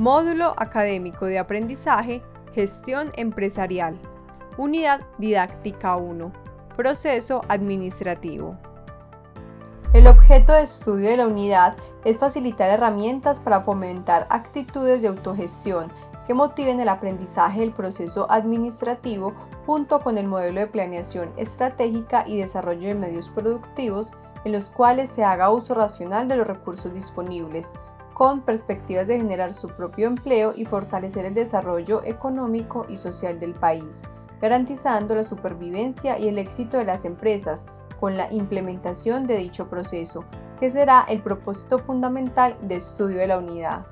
Módulo Académico de Aprendizaje, Gestión Empresarial. Unidad Didáctica 1. Proceso Administrativo. El objeto de estudio de la unidad es facilitar herramientas para fomentar actitudes de autogestión que motiven el aprendizaje del proceso administrativo junto con el modelo de planeación estratégica y desarrollo de medios productivos en los cuales se haga uso racional de los recursos disponibles, con perspectivas de generar su propio empleo y fortalecer el desarrollo económico y social del país, garantizando la supervivencia y el éxito de las empresas con la implementación de dicho proceso, que será el propósito fundamental de estudio de la unidad.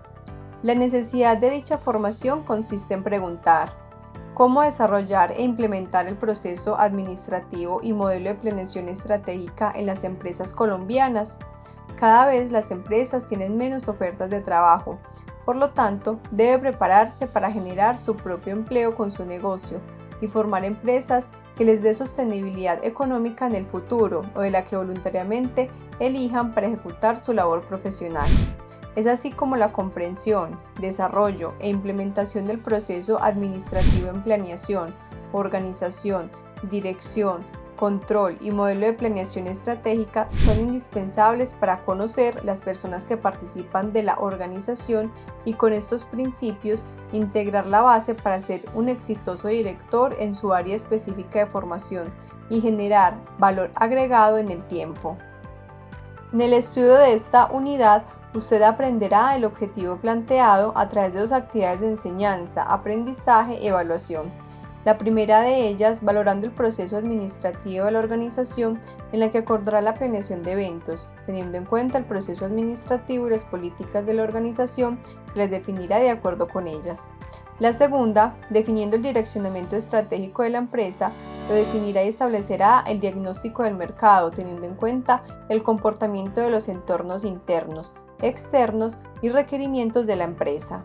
La necesidad de dicha formación consiste en preguntar cómo desarrollar e implementar el proceso administrativo y modelo de planeación estratégica en las empresas colombianas, cada vez las empresas tienen menos ofertas de trabajo, por lo tanto, debe prepararse para generar su propio empleo con su negocio y formar empresas que les dé sostenibilidad económica en el futuro o de la que voluntariamente elijan para ejecutar su labor profesional. Es así como la comprensión, desarrollo e implementación del proceso administrativo en planeación, organización, dirección, control y modelo de planeación estratégica son indispensables para conocer las personas que participan de la organización y con estos principios integrar la base para ser un exitoso director en su área específica de formación y generar valor agregado en el tiempo. En el estudio de esta unidad, usted aprenderá el objetivo planteado a través de dos actividades de enseñanza, aprendizaje evaluación. La primera de ellas, valorando el proceso administrativo de la organización en la que acordará la planeación de eventos, teniendo en cuenta el proceso administrativo y las políticas de la organización que les definirá de acuerdo con ellas. La segunda, definiendo el direccionamiento estratégico de la empresa, lo definirá y establecerá el diagnóstico del mercado, teniendo en cuenta el comportamiento de los entornos internos, externos y requerimientos de la empresa.